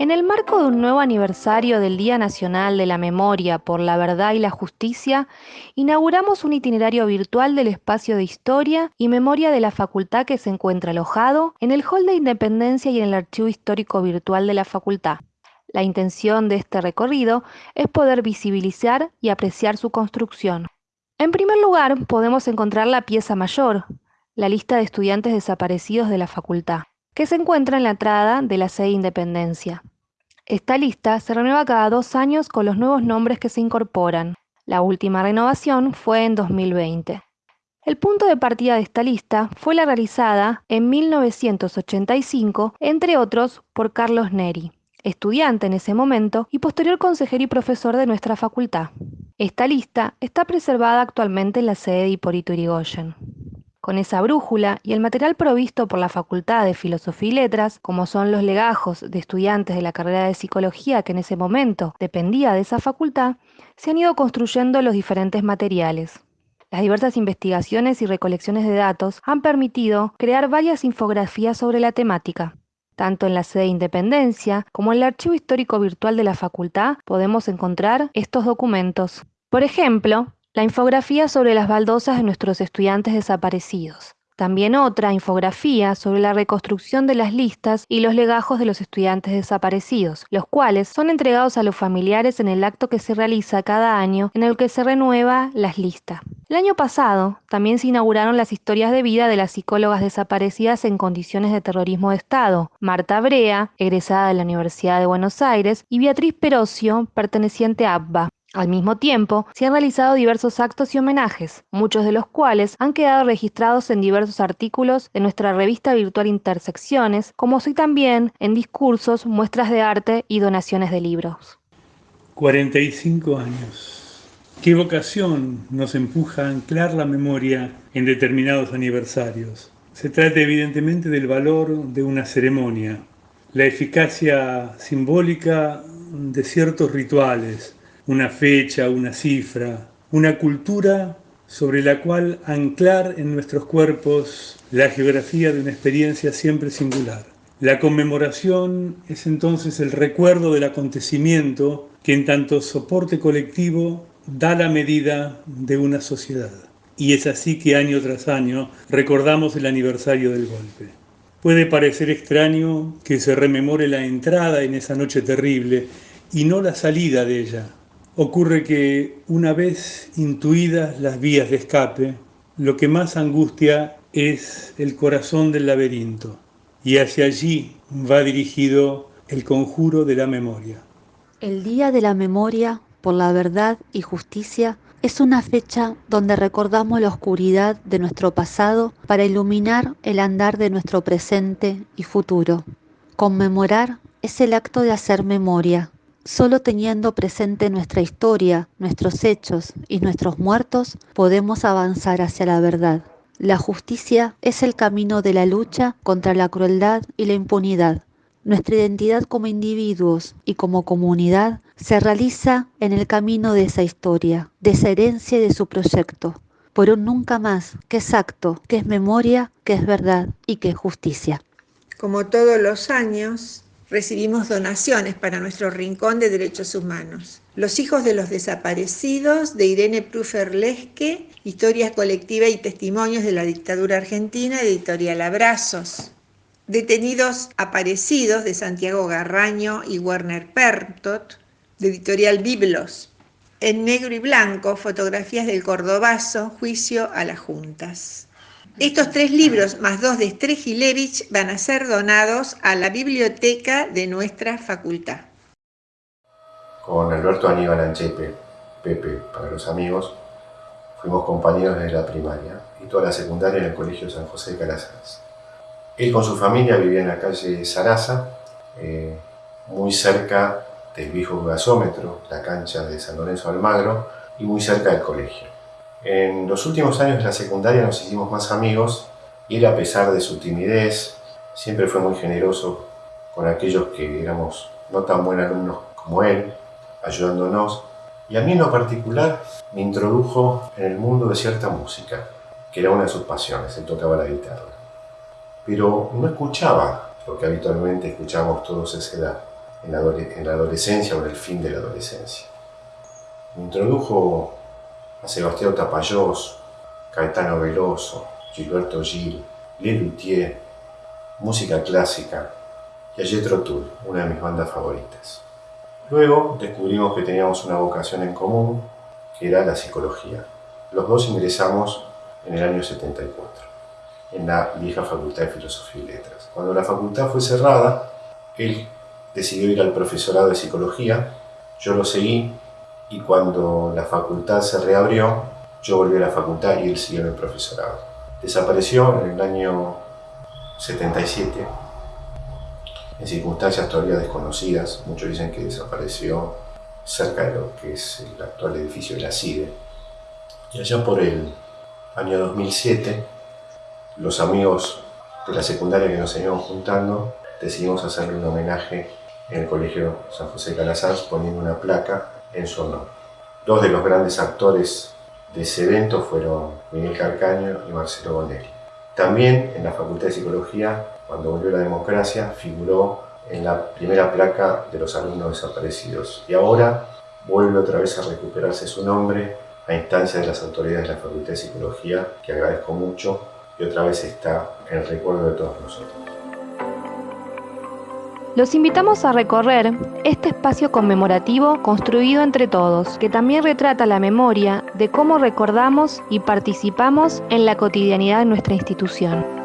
En el marco de un nuevo aniversario del Día Nacional de la Memoria por la Verdad y la Justicia, inauguramos un itinerario virtual del espacio de historia y memoria de la facultad que se encuentra alojado en el Hall de Independencia y en el Archivo Histórico Virtual de la facultad. La intención de este recorrido es poder visibilizar y apreciar su construcción. En primer lugar, podemos encontrar la pieza mayor, la lista de estudiantes desaparecidos de la facultad que se encuentra en la entrada de la sede Independencia. Esta lista se renueva cada dos años con los nuevos nombres que se incorporan. La última renovación fue en 2020. El punto de partida de esta lista fue la realizada en 1985, entre otros, por Carlos Neri, estudiante en ese momento y posterior consejero y profesor de nuestra facultad. Esta lista está preservada actualmente en la sede de Hipólito Yrigoyen. Con esa brújula y el material provisto por la Facultad de Filosofía y Letras, como son los legajos de estudiantes de la carrera de Psicología que en ese momento dependía de esa facultad, se han ido construyendo los diferentes materiales. Las diversas investigaciones y recolecciones de datos han permitido crear varias infografías sobre la temática. Tanto en la sede Independencia como en el archivo histórico virtual de la facultad podemos encontrar estos documentos. Por ejemplo, la infografía sobre las baldosas de nuestros estudiantes desaparecidos. También otra infografía sobre la reconstrucción de las listas y los legajos de los estudiantes desaparecidos, los cuales son entregados a los familiares en el acto que se realiza cada año en el que se renueva las listas. El año pasado también se inauguraron las historias de vida de las psicólogas desaparecidas en condiciones de terrorismo de Estado, Marta Brea, egresada de la Universidad de Buenos Aires, y Beatriz Perocio, perteneciente a ABBA, al mismo tiempo, se han realizado diversos actos y homenajes, muchos de los cuales han quedado registrados en diversos artículos de nuestra revista virtual Intersecciones, como así también en discursos, muestras de arte y donaciones de libros. 45 años. ¿Qué vocación nos empuja a anclar la memoria en determinados aniversarios? Se trata evidentemente del valor de una ceremonia, la eficacia simbólica de ciertos rituales, una fecha, una cifra, una cultura sobre la cual anclar en nuestros cuerpos la geografía de una experiencia siempre singular. La conmemoración es entonces el recuerdo del acontecimiento que en tanto soporte colectivo da la medida de una sociedad. Y es así que año tras año recordamos el aniversario del golpe. Puede parecer extraño que se rememore la entrada en esa noche terrible y no la salida de ella, Ocurre que una vez intuidas las vías de escape, lo que más angustia es el corazón del laberinto y hacia allí va dirigido el conjuro de la memoria. El Día de la Memoria por la Verdad y Justicia es una fecha donde recordamos la oscuridad de nuestro pasado para iluminar el andar de nuestro presente y futuro. Conmemorar es el acto de hacer memoria, Solo teniendo presente nuestra historia, nuestros hechos y nuestros muertos, podemos avanzar hacia la verdad. La justicia es el camino de la lucha contra la crueldad y la impunidad. Nuestra identidad como individuos y como comunidad se realiza en el camino de esa historia, de esa herencia y de su proyecto, por un nunca más que es acto, que es memoria, que es verdad y que es justicia. Como todos los años, recibimos donaciones para nuestro Rincón de Derechos Humanos. Los hijos de los desaparecidos de Irene Prufer Lesque, Historia colectiva y testimonios de la dictadura argentina, editorial Abrazos. Detenidos aparecidos de Santiago Garraño y Werner Pertot, de editorial Biblos. En negro y blanco, fotografías del Cordobazo, juicio a las juntas. Estos tres libros, más dos de Strejilevich, van a ser donados a la biblioteca de nuestra facultad. Con Alberto Aníbal Anchepe, Pepe para los amigos, fuimos compañeros desde la primaria y toda la secundaria en el Colegio San José de Calasanz. Él con su familia vivía en la calle Sarasa, eh, muy cerca del viejo gasómetro, la cancha de San Lorenzo Almagro, y muy cerca del colegio. En los últimos años de la secundaria nos hicimos más amigos y él a pesar de su timidez siempre fue muy generoso con aquellos que éramos no tan buenos alumnos como él, ayudándonos. Y a mí en lo particular me introdujo en el mundo de cierta música, que era una de sus pasiones, él tocaba la guitarra. Pero no escuchaba lo que habitualmente escuchamos todos a esa edad. en la, adolescencia o en el fin de la adolescencia. Me introdujo a Sebastián Tapayós, Caetano Veloso, Gilberto Gil, Lelutier, música clásica y a Jethro Tull, una de mis bandas favoritas. Luego descubrimos que teníamos una vocación en común, que era la psicología. Los dos ingresamos en el año 74, en la vieja Facultad de Filosofía y Letras. Cuando la facultad fue cerrada, él decidió ir al profesorado de psicología, yo lo seguí y cuando la facultad se reabrió, yo volví a la facultad y él siguió en el profesorado. Desapareció en el año 77 en circunstancias todavía desconocidas. Muchos dicen que desapareció cerca de lo que es el actual edificio de la CIDE. Y allá por el año 2007, los amigos de la secundaria que nos seguíamos juntando, decidimos hacerle un homenaje en el Colegio San José Calazans poniendo una placa en su honor. Dos de los grandes actores de ese evento fueron Miguel Carcaño y Marcelo Bonelli. También en la Facultad de Psicología cuando volvió la democracia, figuró en la primera placa de los alumnos desaparecidos. Y ahora vuelve otra vez a recuperarse su nombre a instancia de las autoridades de la Facultad de Psicología, que agradezco mucho, y otra vez está en el recuerdo de todos nosotros. Los invitamos a recorrer este espacio conmemorativo construido entre todos, que también retrata la memoria de cómo recordamos y participamos en la cotidianidad de nuestra institución.